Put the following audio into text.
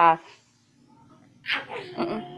Ah. Uh -uh.